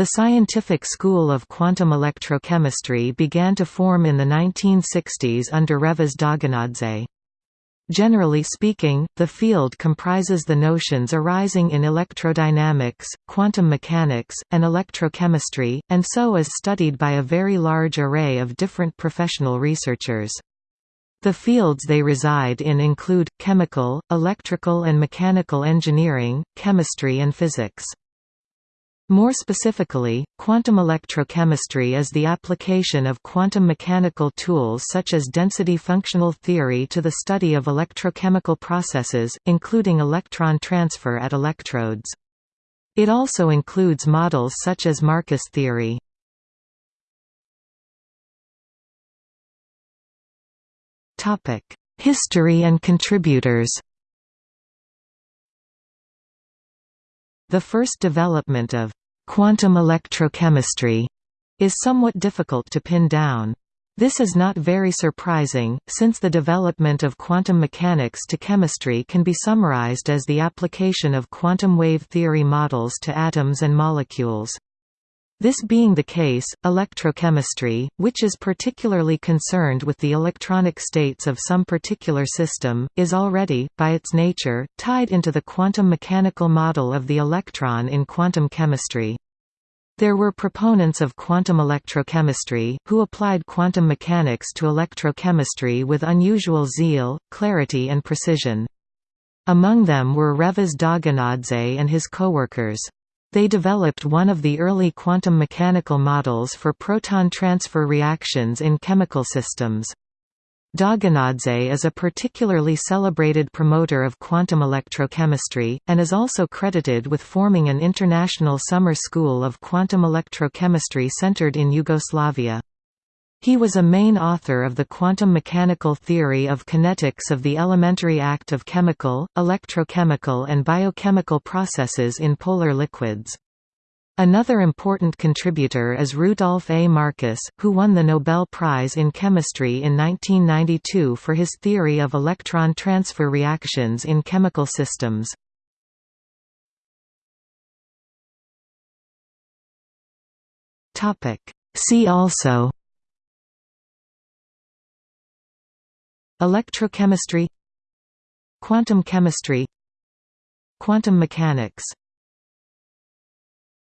The scientific school of quantum electrochemistry began to form in the 1960s under Revaz Dogonadze. Generally speaking, the field comprises the notions arising in electrodynamics, quantum mechanics, and electrochemistry, and so is studied by a very large array of different professional researchers. The fields they reside in include, chemical, electrical and mechanical engineering, chemistry and physics. More specifically, quantum electrochemistry is the application of quantum mechanical tools such as density functional theory to the study of electrochemical processes, including electron transfer at electrodes. It also includes models such as Marcus theory. History and contributors The first development of Quantum electrochemistry is somewhat difficult to pin down. This is not very surprising, since the development of quantum mechanics to chemistry can be summarized as the application of quantum wave theory models to atoms and molecules. This being the case, electrochemistry, which is particularly concerned with the electronic states of some particular system, is already, by its nature, tied into the quantum mechanical model of the electron in quantum chemistry. There were proponents of quantum electrochemistry, who applied quantum mechanics to electrochemistry with unusual zeal, clarity and precision. Among them were Revaz Dogonadze and his co-workers. They developed one of the early quantum mechanical models for proton transfer reactions in chemical systems. Dogonadze is a particularly celebrated promoter of quantum electrochemistry, and is also credited with forming an international summer school of quantum electrochemistry centered in Yugoslavia. He was a main author of the quantum mechanical theory of kinetics of the elementary act of chemical, electrochemical and biochemical processes in polar liquids. Another important contributor is Rudolph A. Marcus, who won the Nobel Prize in Chemistry in 1992 for his theory of electron transfer reactions in chemical systems. See also Electrochemistry Quantum chemistry Quantum mechanics